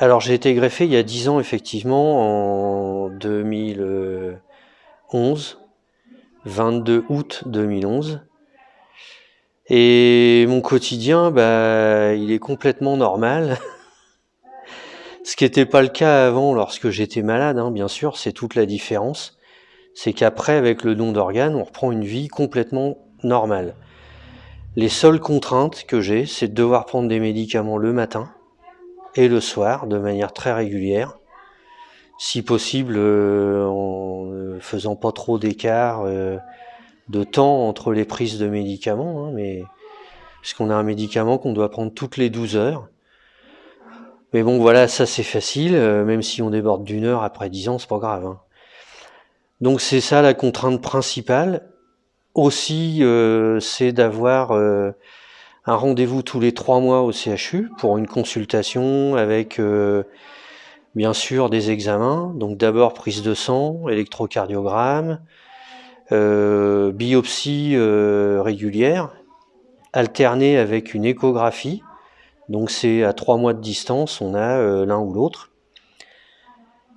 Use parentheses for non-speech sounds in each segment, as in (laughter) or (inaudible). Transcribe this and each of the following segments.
Alors j'ai été greffé il y a 10 ans effectivement, en 2011, 22 août 2011. Et mon quotidien, bah, il est complètement normal. (laughs) Ce qui n'était pas le cas avant lorsque j'étais malade, hein, bien sûr, c'est toute la différence. C'est qu'après, avec le don d'organes, on reprend une vie complètement normale. Les seules contraintes que j'ai, c'est de devoir prendre des médicaments le matin et le soir de manière très régulière. Si possible, euh, en ne faisant pas trop d'écart euh, de temps entre les prises de médicaments, hein, mais puisqu'on a un médicament qu'on doit prendre toutes les 12 heures. Mais bon, voilà, ça c'est facile, euh, même si on déborde d'une heure après 10 ans, c'est pas grave. Hein. Donc c'est ça la contrainte principale. Aussi, euh, c'est d'avoir euh, un rendez-vous tous les trois mois au CHU pour une consultation avec bien sûr des examens. Donc d'abord prise de sang, électrocardiogramme, biopsie régulière, alternée avec une échographie donc c'est à trois mois de distance, on a euh, l'un ou l'autre.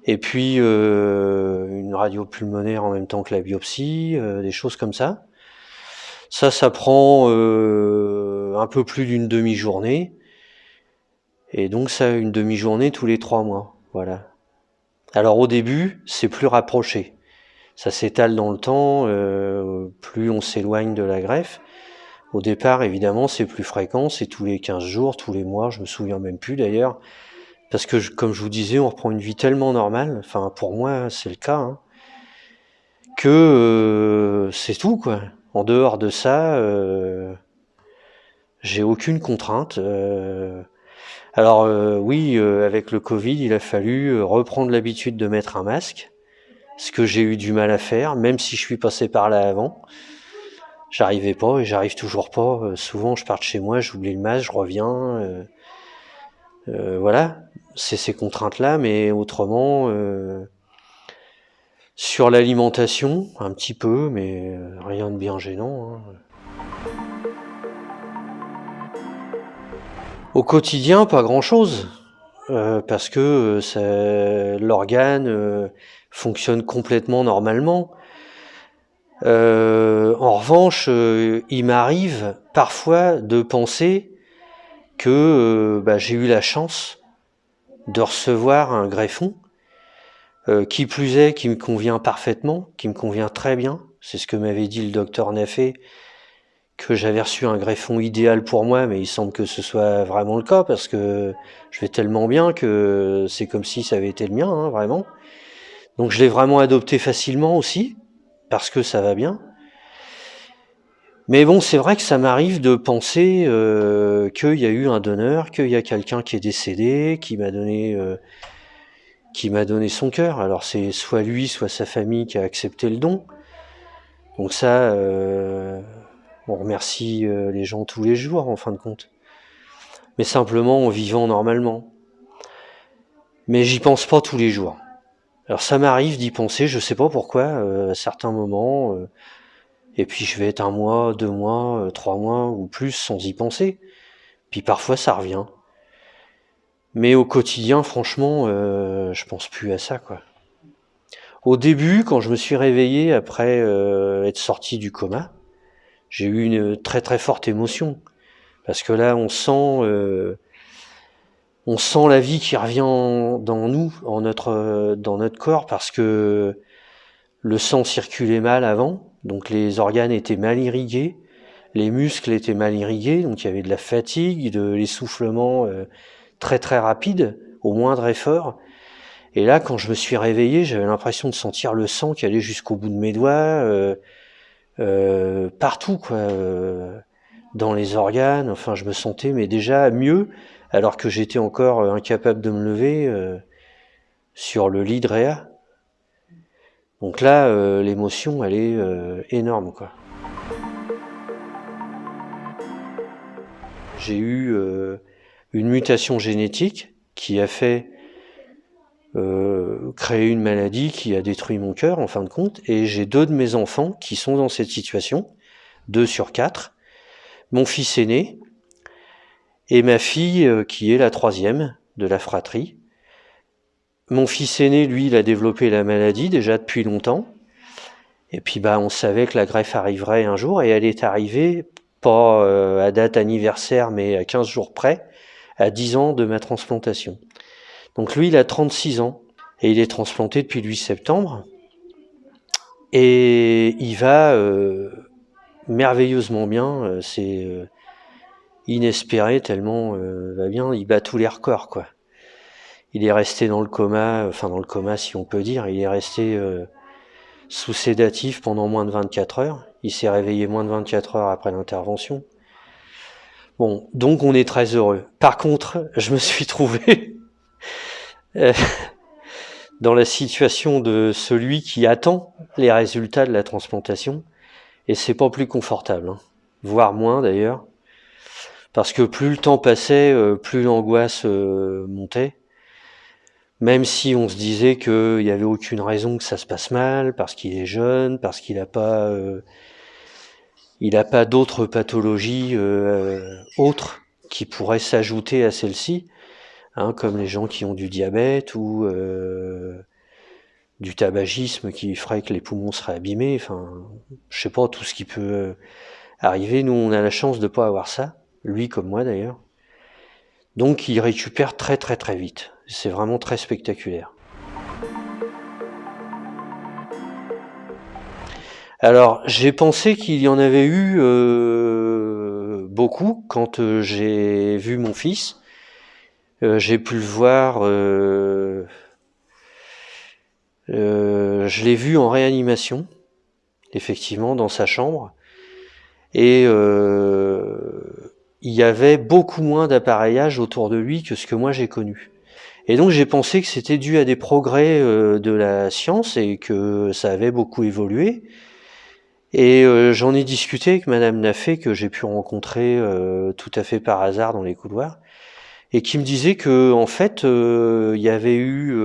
Et puis euh, une radio pulmonaire en même temps que la biopsie, euh, des choses comme ça. Ça, ça prend un peu plus d'une demi-journée. Et donc ça, une demi-journée tous les trois mois. Voilà. Alors au début, c'est plus rapproché. Ça s'étale dans le temps, plus on s'éloigne de la greffe. Au départ, évidemment, c'est plus fréquent, c'est tous les 15 jours, tous les mois, je me souviens même plus d'ailleurs. Parce que, comme je vous disais, on reprend une vie tellement normale, enfin pour moi c'est le cas, hein, que euh, c'est tout quoi. En dehors de ça, euh, j'ai aucune contrainte. Euh. alors oui, avec le Covid, il a fallu reprendre l'habitude de mettre un masque, ce que j'ai eu du mal à faire, même si je suis passé par là avant j'arrivais pas et j'arrive toujours pas. Euh, souvent, je pars de chez moi, j'oublie le masque, je reviens. Euh, euh, voilà, c'est ces contraintes-là, mais autrement, sur l'alimentation, un petit peu, mais rien de bien gênant. Hein. Au quotidien, pas grand-chose, parce que l'organe fonctionne complètement normalement. Euh, en revanche, euh, il m'arrive parfois de penser que euh, bah, j'ai eu la chance de recevoir un greffon, qui plus est, qui me convient parfaitement, qui me convient très bien. C'est ce que m'avait dit le docteur Nafé, que j'avais reçu un greffon idéal pour moi, mais il semble que ce soit vraiment le cas, parce que je vais tellement bien que c'est comme si ça avait été le mien, hein, vraiment. Donc je l'ai vraiment adopté facilement aussi parce que ça va bien. Mais bon, c'est vrai que ça m'arrive de penser euh, qu'il y a eu un donneur, qu'il y a quelqu'un qui est décédé, qui m'a donné, euh, qui m'a donné son cœur. Alors c'est soit lui, soit sa famille qui a accepté le don. Donc ça, euh, on remercie les gens tous les jours, en fin de compte. Mais simplement en vivant normalement. Mais j'y pense pas tous les jours. Alors ça m'arrive d'y penser, je sais pas pourquoi, euh, à certains moments, euh, et puis je vais être un mois, deux mois, euh, trois mois ou plus sans y penser. Puis parfois ça revient. Mais au quotidien, franchement, je pense plus à ça, quoi. Au début, quand je me suis réveillé après être sorti du coma, j'ai eu une très très forte émotion. Parce que là, on sent on sent la vie qui revient dans nous, en notre, dans notre corps, parce que le sang circulait mal avant, donc les organes étaient mal irrigués, les muscles étaient mal irrigués, donc il y avait de la fatigue, de l'essoufflement euh, très très rapide, au moindre effort. Et là, quand je me suis réveillé, j'avais l'impression de sentir le sang qui allait jusqu'au bout de mes doigts, euh, euh, partout, quoi, dans les organes. Enfin, je me sentais, mais déjà mieux alors que j'étais encore euh, incapable de me lever euh, sur le lit de Réa. Donc là, euh, l'émotion, elle est énorme, quoi. J'ai eu une mutation génétique qui a fait créer une maladie qui a détruit mon cœur, en fin de compte, et j'ai deux de mes enfants qui sont dans cette situation, deux sur quatre. Mon fils aîné, et ma fille, euh, qui est la troisième de la fratrie, mon fils aîné, lui, il a développé la maladie déjà depuis longtemps. Et puis bah on savait que la greffe arriverait un jour et elle est arrivée pas euh, à date anniversaire mais à 15 jours près, à 10 ans de ma transplantation. Donc lui il a 36 ans et il est transplanté depuis le 8 septembre et il va euh, merveilleusement bien, euh, c'est inespéré tellement va bien, il bat tous les records quoi. Il est resté dans le coma, enfin dans le coma si on peut dire, il est resté sous sédatif pendant moins de 24 heures. Il s'est réveillé moins de 24 heures après l'intervention. Bon, donc on est très heureux. Par contre, je me suis trouvé (laughs) euh, dans la situation de celui qui attend les résultats de la transplantation, et c'est pas plus confortable, hein. voire moins d'ailleurs, parce que plus le temps passait, euh, plus l'angoisse euh, montait. Même si on se disait qu'il n'y avait aucune raison que ça se passe mal, parce qu'il est jeune, parce qu'il n'a pas, euh, pas d'autres pathologies autres qui pourraient s'ajouter à celle-ci, hein, comme les gens qui ont du diabète ou euh, du tabagisme qui ferait que les poumons seraient abîmés. Enfin, je sais pas tout ce qui peut arriver. Nous, on a la chance de pas avoir ça, lui comme moi d'ailleurs. Donc, il récupère très très très vite. C'est vraiment très spectaculaire. Alors, j'ai pensé qu'il y en avait eu euh, beaucoup quand euh, j'ai vu mon fils. Euh, j'ai pu le voir, je l'ai vu en réanimation, effectivement, dans sa chambre. Et il y avait beaucoup moins d'appareillage autour de lui que ce que moi j'ai connu. Et donc j'ai pensé que c'était dû à des progrès euh, de la science et que ça avait beaucoup évolué. Et euh, j'en ai discuté avec Madame Naffé que j'ai pu rencontrer euh, tout à fait par hasard dans les couloirs et qui me disait que en fait il y avait eu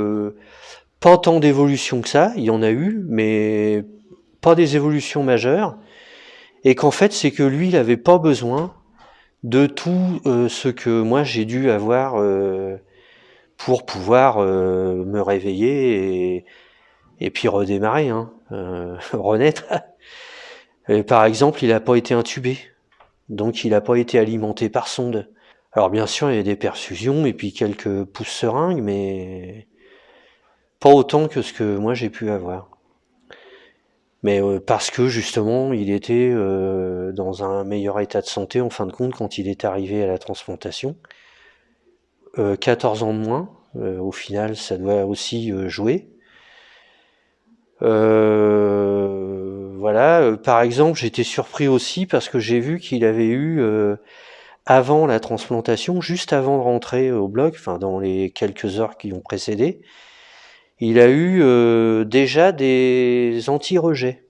pas tant d'évolution que ça, il y en a eu, mais pas des évolutions majeures, et qu'en fait c'est que lui il n'avait pas besoin de tout ce que moi j'ai dû avoir pour pouvoir euh, me réveiller et, puis redémarrer, hein, euh, (laughs) renaître. Par exemple, il n'a pas été intubé, donc il n'a pas été alimenté par sonde. Alors bien sûr, il y a des perfusions et puis quelques pousses seringues, mais pas autant que ce que moi j'ai pu avoir. Mais euh, parce que justement, il était dans un meilleur état de santé en fin de compte quand il est arrivé à la transplantation. 14 euh, ans de moins. Euh, au final, ça doit aussi euh, jouer. voilà. Par exemple, j'étais surpris aussi parce que j'ai vu qu'il avait eu avant la transplantation, juste avant de rentrer au bloc, enfin dans les quelques heures qui ont précédé, il a eu déjà des anti-rejets.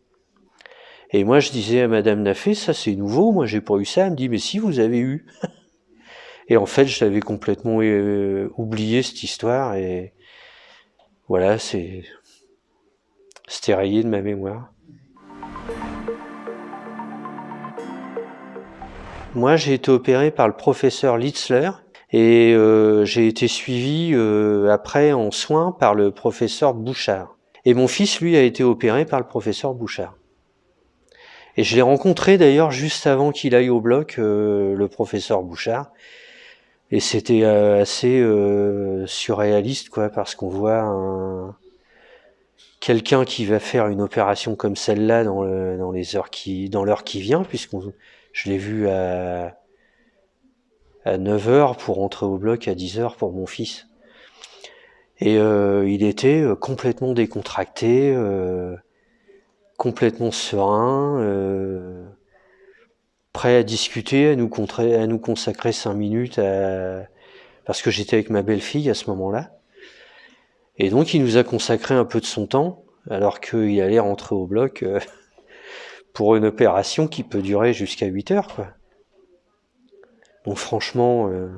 Et moi, je disais à Madame Naffé, ça c'est nouveau, moi j'ai pas eu ça. Elle me dit, mais si vous avez eu. (laughs) Et en fait, je l'avais complètement euh, oublié cette histoire et voilà, c'est c'était rayé de ma mémoire. Moi, j'ai été opéré par le professeur Litzler et euh, j'ai été suivi euh, après en soins par le professeur Bouchard. Et mon fils, lui, a été opéré par le professeur Bouchard. Et je l'ai rencontré d'ailleurs juste avant qu'il aille au bloc, le professeur Bouchard. Et c'était euh, assez euh, surréaliste, quoi, parce qu'on voit un... quelqu'un qui va faire une opération comme celle-là dans, dans les heures qui, dans l'heure qui vient, puisqu'on, je l'ai vu à, à 9 heures pour rentrer au bloc à 10 heures pour mon fils. Et euh, il était euh, complètement décontracté, euh, complètement serein. Prêt à discuter, à nous, à consacrer cinq minutes, parce que j'étais avec ma belle-fille à ce moment-là. Et donc il nous a consacré un peu de son temps, alors qu'il allait rentrer au bloc pour une opération qui peut durer jusqu'à 8 heures. Quoi. Donc franchement... Euh,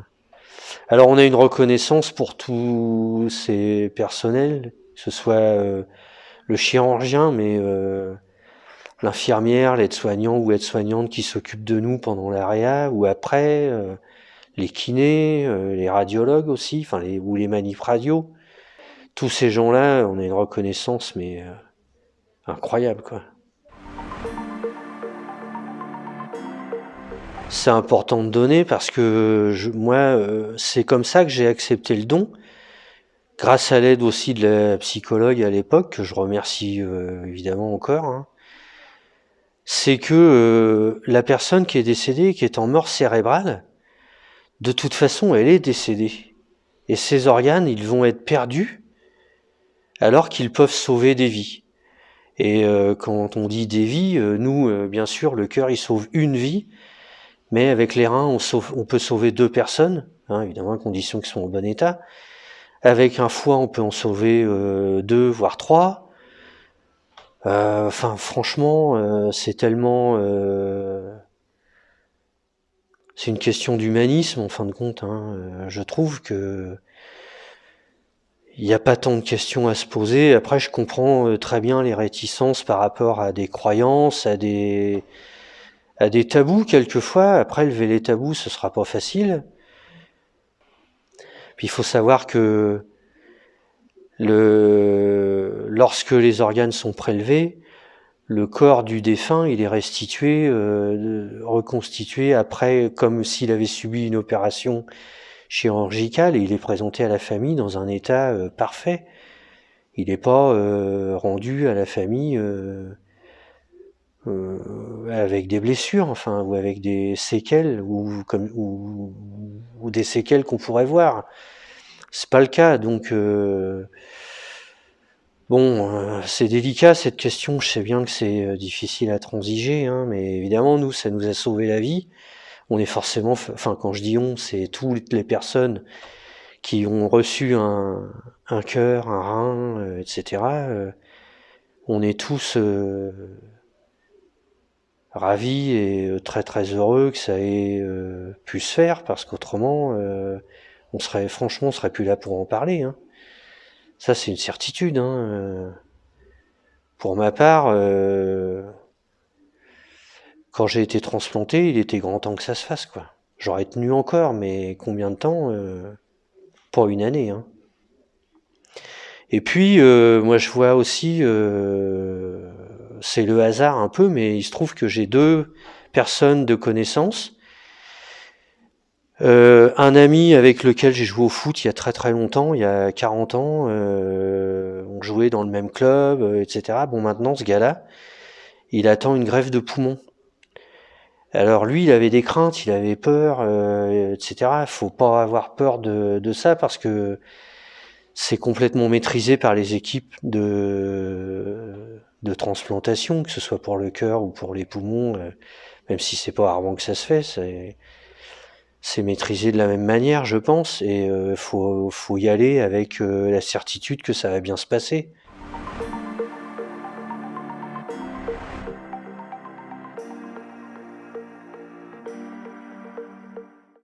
alors on a une reconnaissance pour tous ces personnels, que ce soit euh, le chirurgien, mais l'infirmière, l'aide-soignant ou aide-soignante qui s'occupe de nous pendant l'AREA ou après, euh, les kinés, euh, les radiologues aussi, enfin ou les manifs radio, tous ces gens-là, on a une reconnaissance, mais euh, incroyable, quoi. C'est important de donner parce que je, moi, euh, c'est comme ça que j'ai accepté le don, grâce à l'aide aussi de la psychologue à l'époque, que je remercie euh, évidemment encore. Hein. C'est que euh, la personne qui est décédée, qui est en mort cérébrale, de toute façon, elle est décédée. Et ses organes, ils vont être perdus alors qu'ils peuvent sauver des vies. Et quand on dit des vies, nous, bien sûr, le cœur, il sauve une vie, mais avec les reins, on, peut sauver deux personnes, hein, évidemment à condition qu'ils soient en bon état. Avec un foie, on peut en sauver euh, deux, voire trois. Euh, enfin, franchement, euh, c'est tellement... Euh, c'est une question d'humanisme, en fin de compte. Hein. Je trouve que il n'y a pas tant de questions à se poser. Après, je comprends très bien les réticences par rapport à des croyances, à des à des tabous quelquefois. Après, lever les tabous, ce sera pas facile. Puis il faut savoir que lorsque les organes sont prélevés, le corps du défunt, il est restitué, euh, reconstitué après, comme s'il avait subi une opération chirurgicale, et il est présenté à la famille dans un état euh, parfait. Il n'est pas euh, rendu à la famille euh, avec des blessures, enfin, ou avec des séquelles, ou, comme, ou, ou des séquelles qu'on pourrait voir. C'est pas le cas, donc euh, bon, euh, c'est délicat cette question. Je sais bien que c'est euh, difficile à transiger, hein, mais évidemment, nous, ça nous a sauvé la vie. On est forcément, enfin, quand je dis on, c'est toutes les personnes qui ont reçu un, un cœur, un rein, euh, etc. Euh, on est tous ravis et euh, très très heureux que ça ait euh, pu se faire parce qu'autrement euh, on serait franchement on serait plus là pour en parler hein. ça c'est une certitude hein. pour ma part quand j'ai été transplanté il était grand temps que ça se fasse quoi j'aurais tenu encore mais combien de temps pas une année hein. et puis moi je vois aussi c'est le hasard un peu, mais il se trouve que j'ai deux personnes de connaissance. Euh, un ami avec lequel j'ai joué au foot il y a très très longtemps, il y a 40 ans, euh, on jouait dans le même club, euh, etc. Bon maintenant ce gars-là, il attend une grève de poumon. Alors lui, il avait des craintes, il avait peur, euh, etc. Faut pas avoir peur de, de ça parce que c'est complètement maîtrisé par les équipes de de transplantation, que ce soit pour le cœur ou pour les poumons, euh, même si c'est pas rarement que ça se fait, c'est maîtrisé de la même manière, je pense, et euh, faut faut y aller avec euh, la certitude que ça va bien se passer.